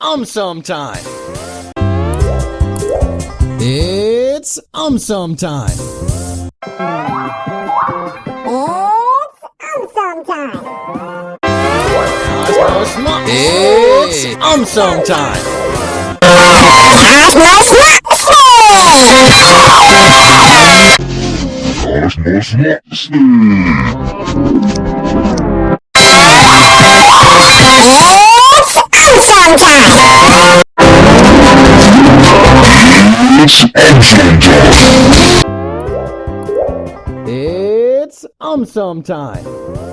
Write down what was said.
um some time. It's um some time. It's um time. Cosmos Mo- It's um some time. It's Amazon time! It's um some time.